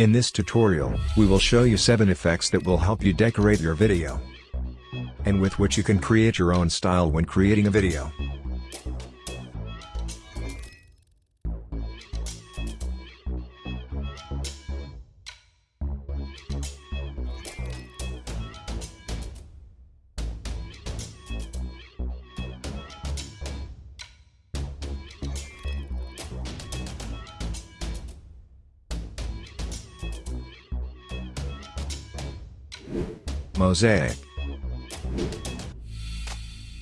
In this tutorial, we will show you 7 effects that will help you decorate your video. And with which you can create your own style when creating a video. Mosaic.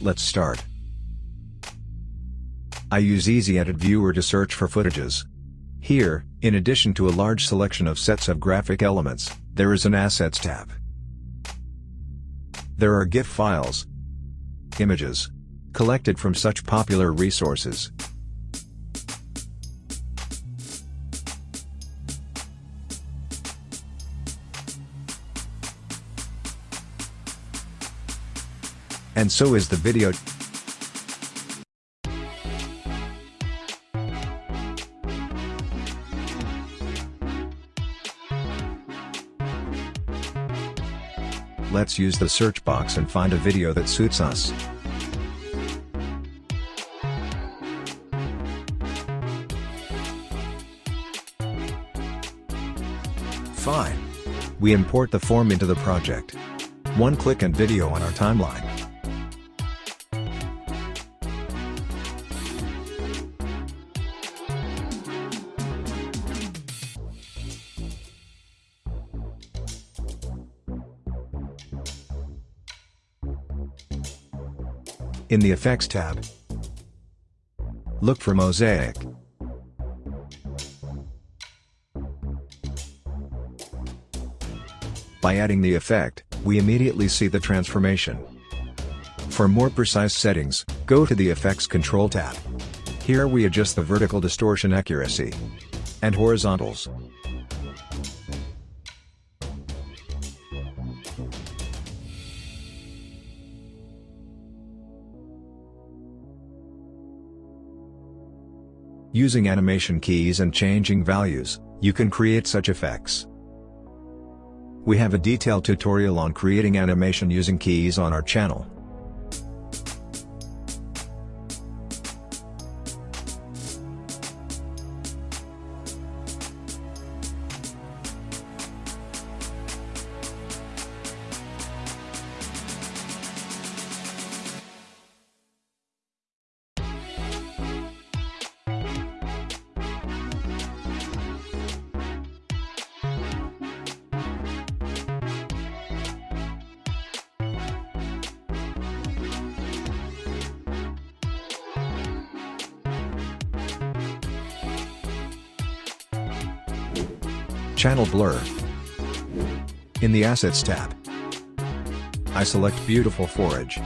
Let's start. I use Easy Edit Viewer to search for footages. Here, in addition to a large selection of sets of graphic elements, there is an Assets tab. There are GIF files, images, collected from such popular resources, And so is the video. Let's use the search box and find a video that suits us. Fine. We import the form into the project. One click and video on our timeline. In the Effects tab, look for Mosaic. By adding the effect, we immediately see the transformation. For more precise settings, go to the Effects Control tab. Here we adjust the vertical distortion accuracy and horizontals. Using animation keys and changing values, you can create such effects. We have a detailed tutorial on creating animation using keys on our channel. Channel Blur. In the Assets tab, I select Beautiful Forage.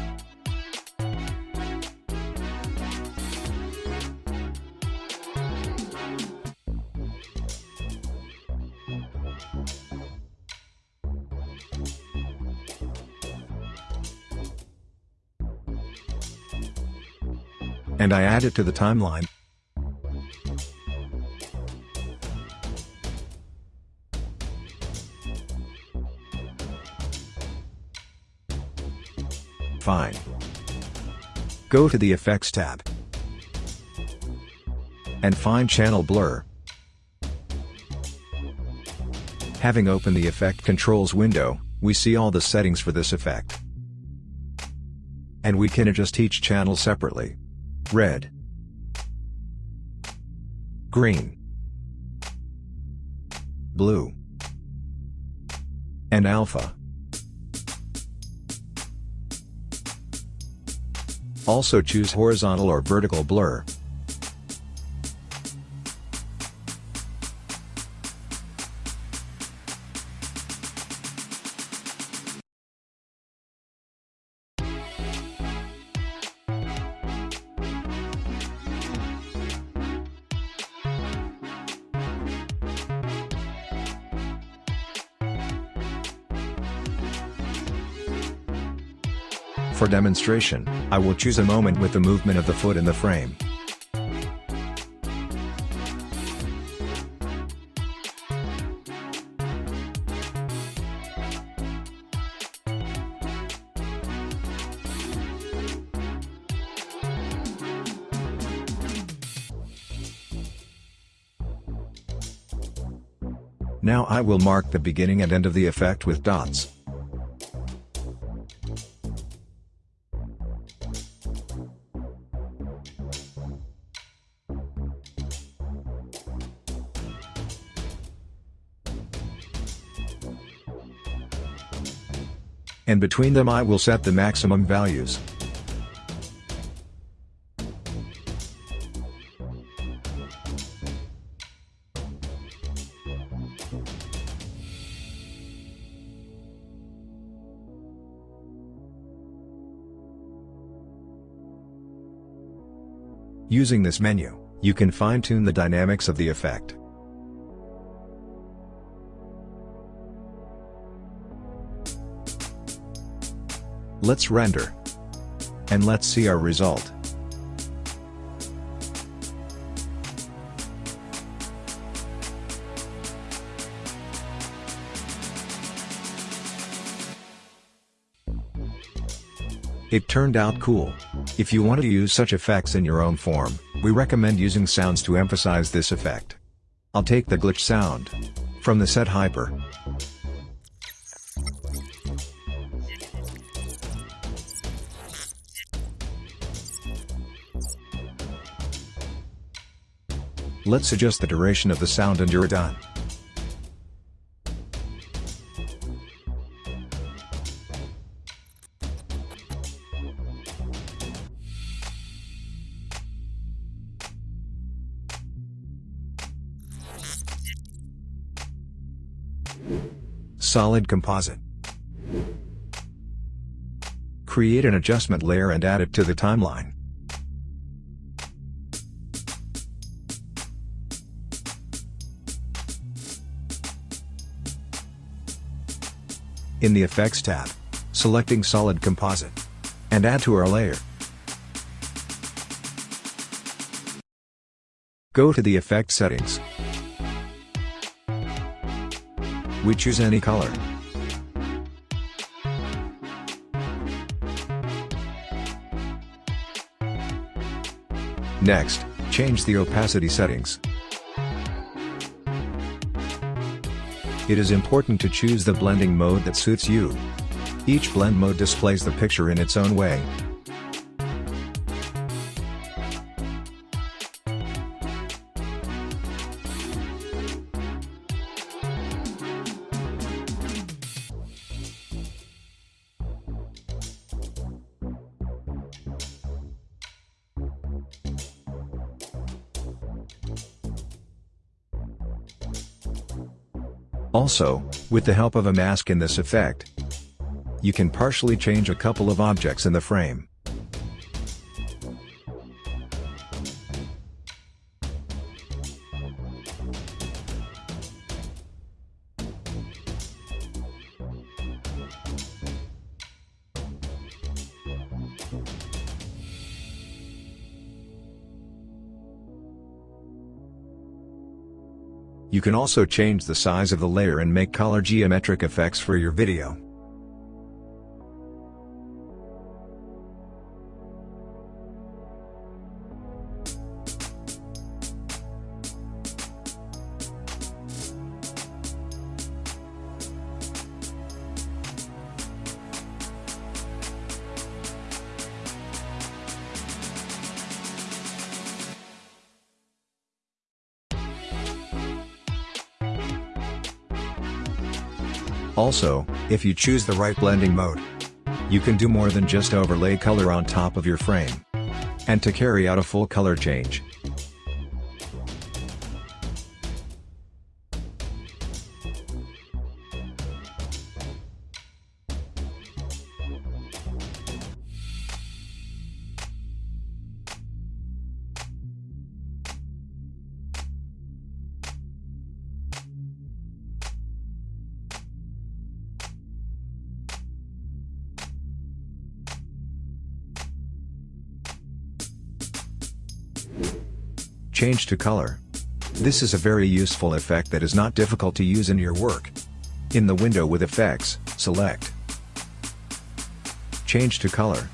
And I add it to the timeline. Fine. Go to the Effects tab. And find Channel Blur. Having opened the Effect Controls window, we see all the settings for this effect. And we can adjust each channel separately. Red. Green. Blue. And Alpha. Also choose horizontal or vertical blur. demonstration, I will choose a moment with the movement of the foot in the frame. Now I will mark the beginning and end of the effect with dots. And between them I will set the maximum values. Using this menu, you can fine-tune the dynamics of the effect. Let's render. And let's see our result. It turned out cool. If you want to use such effects in your own form, we recommend using sounds to emphasize this effect. I'll take the glitch sound from the set hyper. Let's adjust the duration of the sound and you're done. Solid Composite Create an adjustment layer and add it to the timeline. In the Effects tab, selecting Solid Composite. And add to our layer. Go to the Effect settings. We choose any color. Next, change the opacity settings. It is important to choose the blending mode that suits you. Each blend mode displays the picture in its own way. Also, with the help of a mask in this effect, you can partially change a couple of objects in the frame. You can also change the size of the layer and make color geometric effects for your video. Also, if you choose the right blending mode, you can do more than just overlay color on top of your frame. And to carry out a full color change, change to color. This is a very useful effect that is not difficult to use in your work. In the window with effects, select Change to color.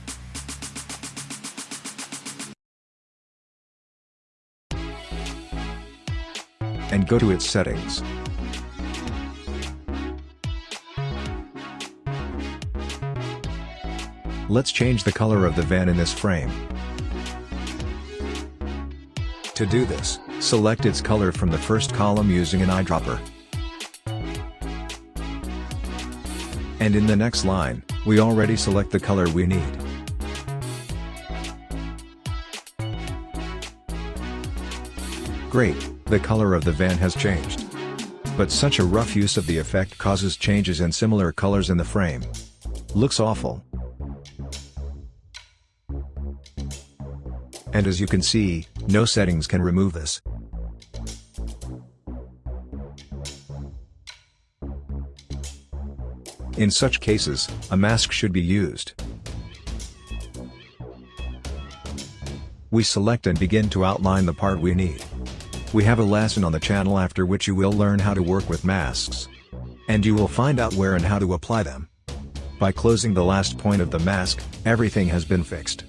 And go to its settings. Let's change the color of the van in this frame. To do this, select its color from the first column using an eyedropper. And in the next line, we already select the color we need. Great, the color of the van has changed. But such a rough use of the effect causes changes in similar colors in the frame. Looks awful. And as you can see, no settings can remove this. In such cases, a mask should be used. We select and begin to outline the part we need. We have a lesson on the channel after which you will learn how to work with masks. And you will find out where and how to apply them. By closing the last point of the mask, everything has been fixed.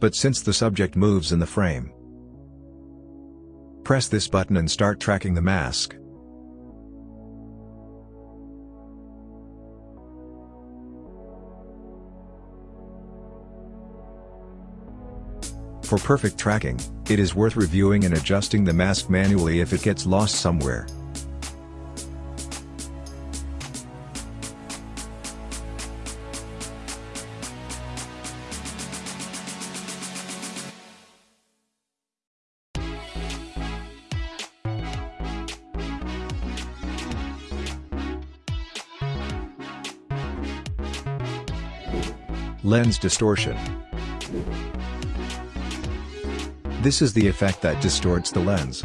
But since the subject moves in the frame, press this button and start tracking the mask. For perfect tracking, it is worth reviewing and adjusting the mask manually if it gets lost somewhere. Lens distortion. This is the effect that distorts the lens.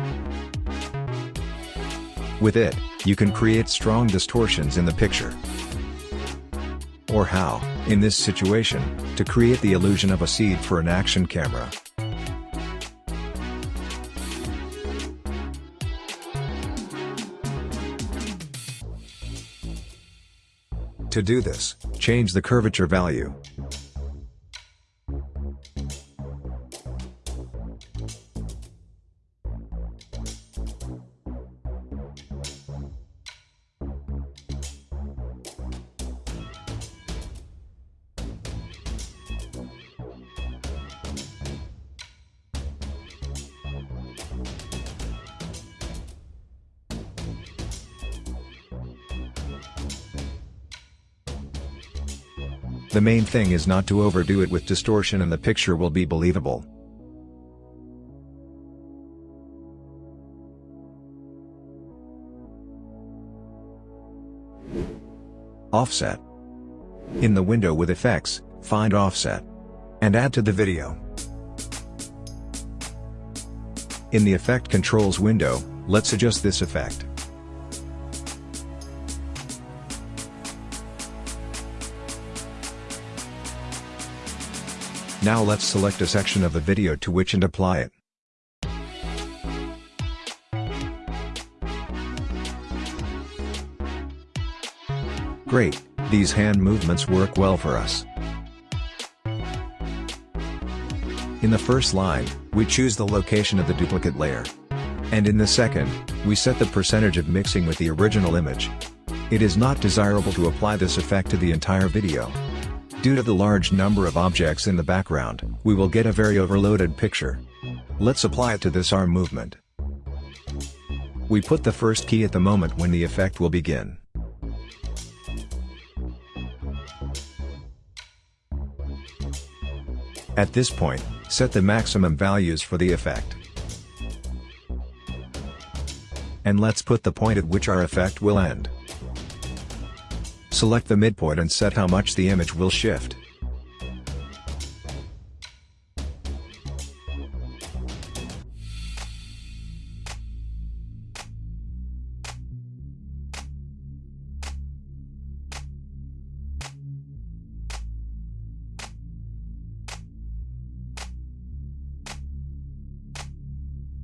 With it, you can create strong distortions in the picture. Or how, in this situation, to create the illusion of a seed for an action camera. To do this, change the curvature value. The main thing is not to overdo it with distortion and the picture will be believable. Offset. In the window with effects, find Offset. And add to the video. In the Effect Controls window, let's adjust this effect. Now let's select a section of the video to which and apply it. Great, these hand movements work well for us. In the first line, we choose the location of the duplicate layer. And in the second, we set the percentage of mixing with the original image. It is not desirable to apply this effect to the entire video. Due to the large number of objects in the background, we will get a very overloaded picture. Let's apply it to this arm movement. We put the first key at the moment when the effect will begin. At this point, set the maximum values for the effect. And let's put the point at which our effect will end. Select the midpoint and set how much the image will shift.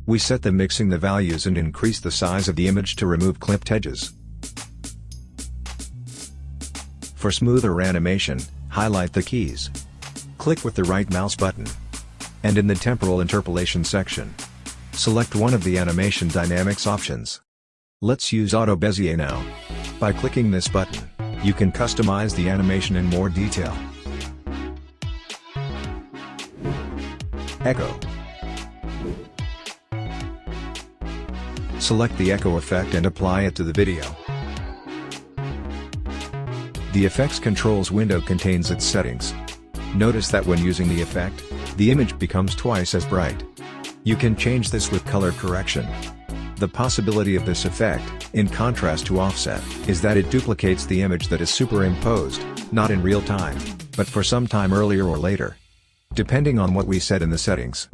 We set the mixing the values and increase the size of the image to remove clipped edges. For smoother animation, highlight the keys. Click with the right mouse button. And in the temporal interpolation section, select one of the animation dynamics options. Let's use Auto Bezier now. By clicking this button, you can customize the animation in more detail. Echo. Select the echo effect and apply it to the video. The Effects Controls window contains its settings. Notice that when using the effect, the image becomes twice as bright. You can change this with color correction. The possibility of this effect, in contrast to offset, is that it duplicates the image that is superimposed, not in real time, but for some time earlier or later. Depending on what we set in the settings.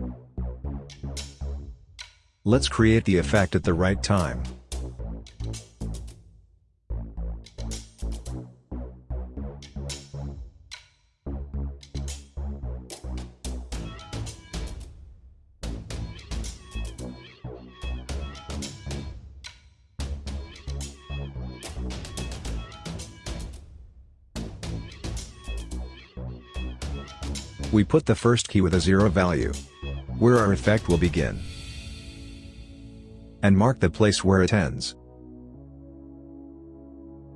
Let's create the effect at the right time. We put the first key with a zero value. Where our effect will begin. And mark the place where it ends.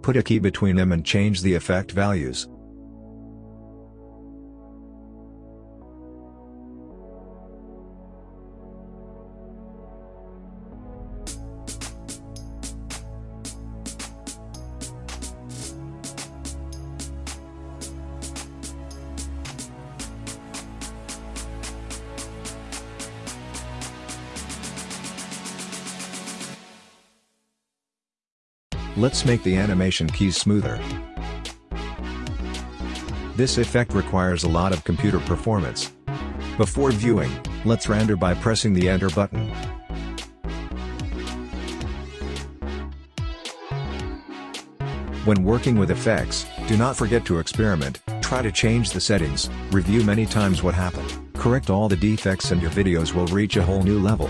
Put a key between them and change the effect values. Let's make the animation keys smoother. This effect requires a lot of computer performance. Before viewing, let's render by pressing the enter button. When working with effects, do not forget to experiment, try to change the settings, review many times what happened, correct all the defects and your videos will reach a whole new level.